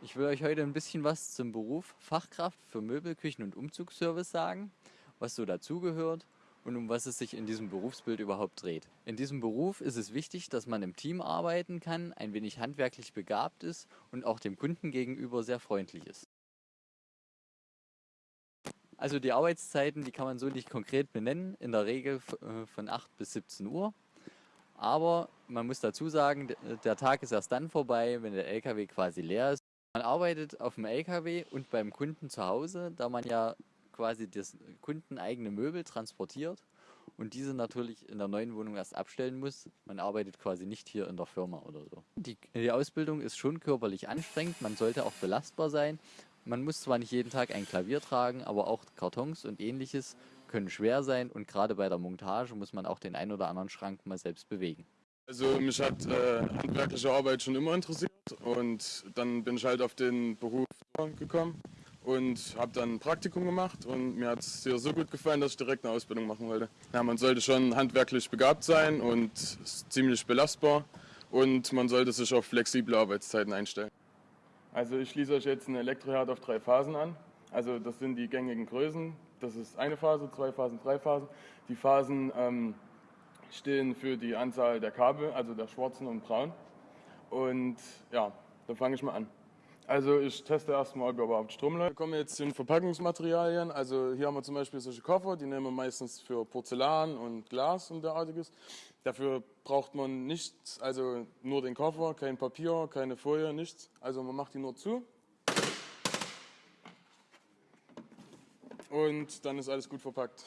Ich will euch heute ein bisschen was zum Beruf Fachkraft für Möbel, Küchen und Umzugsservice sagen, was so dazugehört und um was es sich in diesem Berufsbild überhaupt dreht. In diesem Beruf ist es wichtig, dass man im Team arbeiten kann, ein wenig handwerklich begabt ist und auch dem Kunden gegenüber sehr freundlich ist. Also die Arbeitszeiten, die kann man so nicht konkret benennen, in der Regel äh, von 8 bis 17 Uhr. Aber man muss dazu sagen, der Tag ist erst dann vorbei, wenn der LKW quasi leer ist. Man arbeitet auf dem LKW und beim Kunden zu Hause, da man ja quasi das Kunden eigene Möbel transportiert und diese natürlich in der neuen Wohnung erst abstellen muss. Man arbeitet quasi nicht hier in der Firma oder so. Die, die Ausbildung ist schon körperlich anstrengend, man sollte auch belastbar sein. Man muss zwar nicht jeden Tag ein Klavier tragen, aber auch Kartons und ähnliches können schwer sein und gerade bei der Montage muss man auch den ein oder anderen Schrank mal selbst bewegen. Also mich hat äh, handwerkliche Arbeit schon immer interessiert und dann bin ich halt auf den Beruf gekommen und habe dann ein Praktikum gemacht und mir hat es hier so gut gefallen, dass ich direkt eine Ausbildung machen wollte. Ja, man sollte schon handwerklich begabt sein und ziemlich belastbar und man sollte sich auf flexible Arbeitszeiten einstellen. Also ich schließe euch jetzt einen Elektroherd auf drei Phasen an. Also das sind die gängigen Größen. Das ist eine Phase, zwei Phasen, drei Phasen. Die Phasen ähm, stehen für die Anzahl der Kabel, also der schwarzen und braunen. Und ja, dann fange ich mal an. Also ich teste erstmal, ob er überhaupt Strom läuft. Wir kommen jetzt zu den Verpackungsmaterialien. Also hier haben wir zum Beispiel solche Koffer, die nehmen wir meistens für Porzellan und Glas und derartiges. Dafür braucht man nichts, also nur den Koffer, kein Papier, keine Folie, nichts. Also man macht die nur zu. Und dann ist alles gut verpackt.